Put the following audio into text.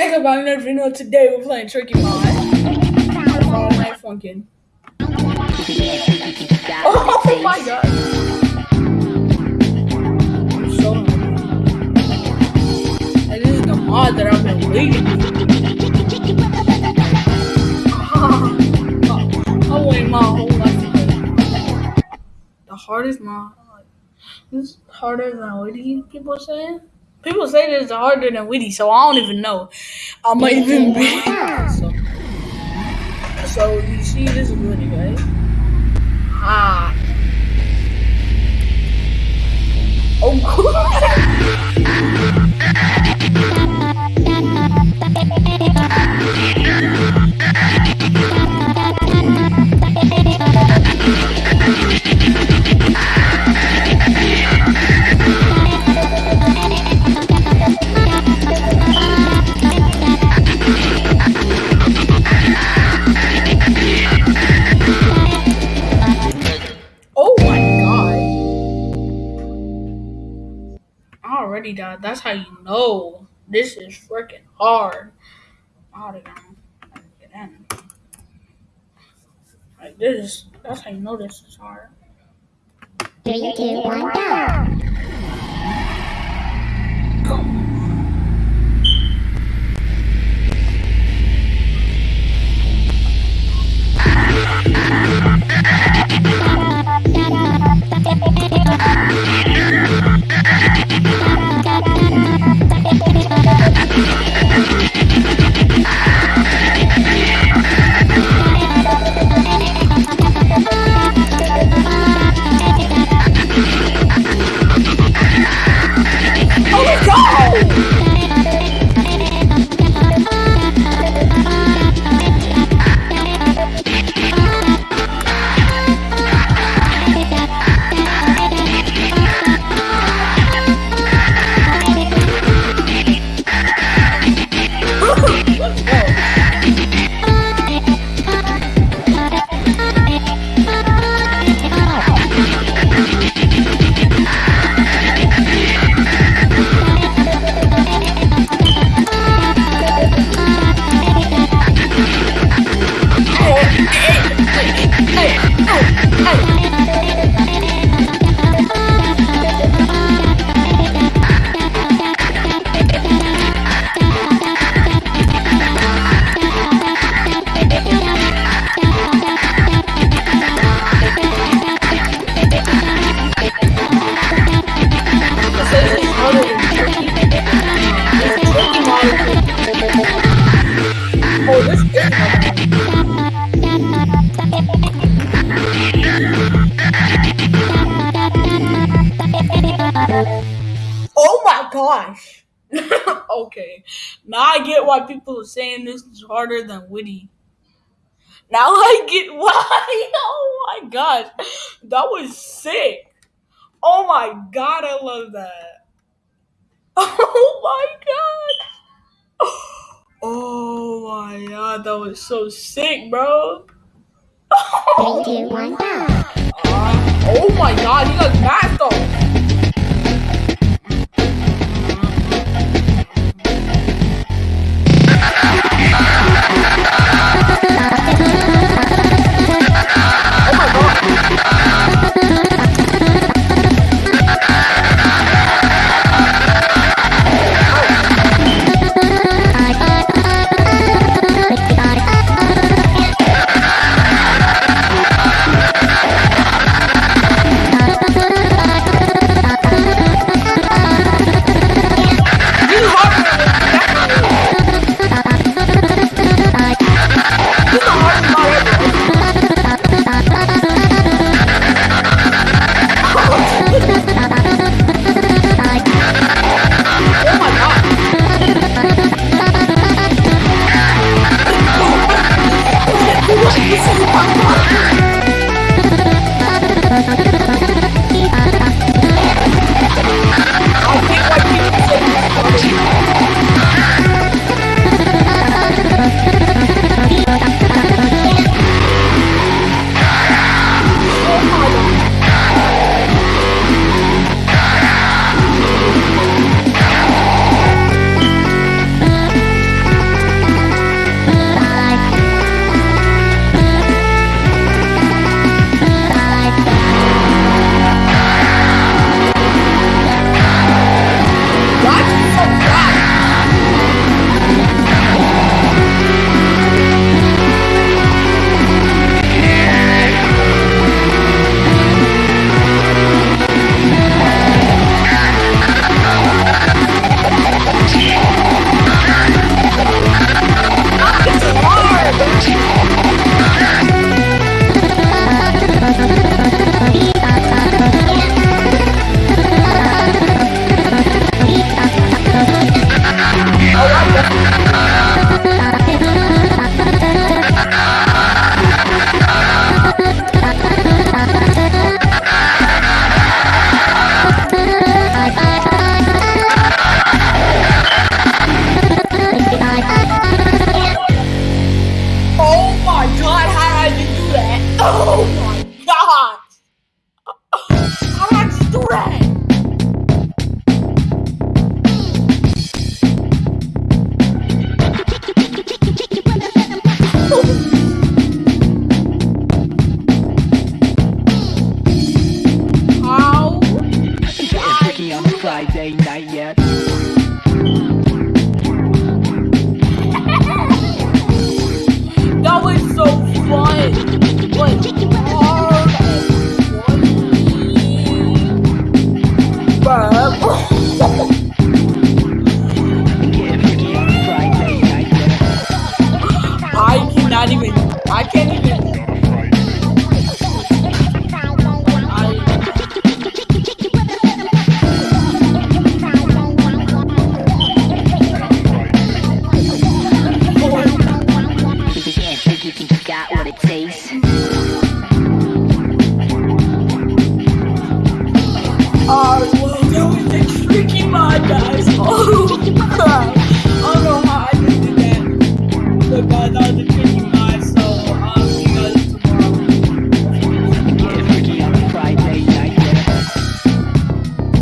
Hey everybody, another video. Today we're playing Tricky Mod. All night funkin'. Oh my god. I'm so And this is the mod that I've been waiting for. I waited my whole life. The hardest mod. This is harder than what Witty, people say. People say this is harder than Witty, so I don't even know. I might even be. So, so you see, this is Witty, right? Ah. Oh already died. That's how you know this is freaking hard. Get in. Like this, that's how you know this is hard. Three, two, one! Go. Gosh. okay. Now I get why people are saying this is harder than Witty. Now I get why. Oh my gosh. That was sick. Oh my god, I love that. Oh my god. Oh my god, that was so sick, bro. Three, two, one, go! Uh, oh my god, you got that though. It takes.